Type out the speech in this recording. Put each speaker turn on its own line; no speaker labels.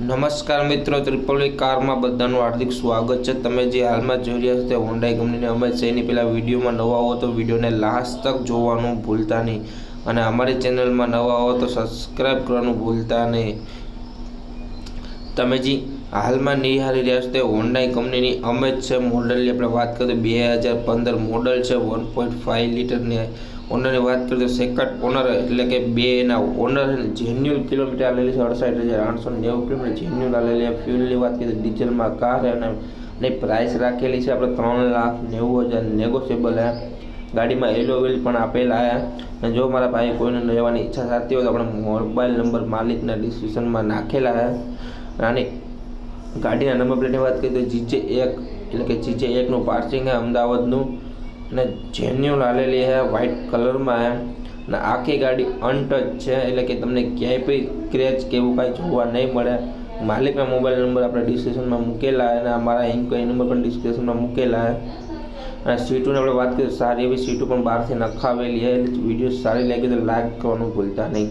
નમસ્કાર મિત્રો, ત્રિપોલી કારમાં બધાનું હાર્દિક સ્વાગત છે. તમે જે હાલમાં જોઈ રહ્યા છો તે હોન્ડાઈ કંપનીની અમે છે એની પહેલાં વિડીયોમાં નવા હો તો વિડીયોને લાસ્ટ તક જોવાનું ભૂલતા નહીં. અને અમારી ચેનલમાં નવા હો તો સબસ્ક્રાઈબ કરવાનું ભૂલતા નહીં. તમે જે હાલમાં નિહાળી રહ્યા છો તે હોન્ડાઈ કંપનીની અમે જ છે મોડલની આપણે વાત કરીએ તો બે હજાર પંદર મોડલ છે વન પોઈન્ટ ફાઇવ લીટરની ઓનરની વાત કરીએ તો સેકન્ડ ઓનર એટલે કે બે એના ઓનર જેન્યુઅલ કિલોમીટર આલેલી છે અડસાઠ હજાર આઠસો નેવું કિલોમીટર જેન્યુઅલ આલેલી છે ફ્યુલની વાત કરીએ તો ડીઝલમાં કાર છે અને એની પ્રાઇસ રાખેલી છે આપણે ત્રણ લાખ નેવું હજાર નેગોશિયેબલ છે ગાડીમાં એલો વ્હીલ પણ આપેલા છે અને જો મારા ભાઈ કોઈને લેવાની ઈચ્છા થતી હોય તો આપણે મોબાઈલ નંબર માલિકના ડિસ્ક્રિપ્શનમાં નાખેલા છે આની ગાડીના નંબર પ્લેટની વાત કરીએ તો જીજે એક, એટલે કે જીજે એકનું પાર્સિંગ છે અમદાવાદનું. અને જેન્યુઅલ આલેલી હે વ્હાઇટ કલરમાં હે અને આખી ગાડી અનટચ છે, એટલે કે તમને ક્યાંય પણ ક્રેચ કે એવું કાંઈ જોવા નહીં મળે. માલિકના મોબાઈલ નંબર આપણે ડિસ્ક્રિપ્શનમાં મૂકેલા અને અમારા ઇન્કવાયરી નંબર પણ ડિસ્ક્રિપ્શનમાં મૂકેલા અને સીટોની આપણે વાત કરીએ સારી એવી સીટો પણ બહારથી નખાવેલી છે. વીડિયો સારી લાગી તો લાઈક કરવાનું ભૂલતા નહીં.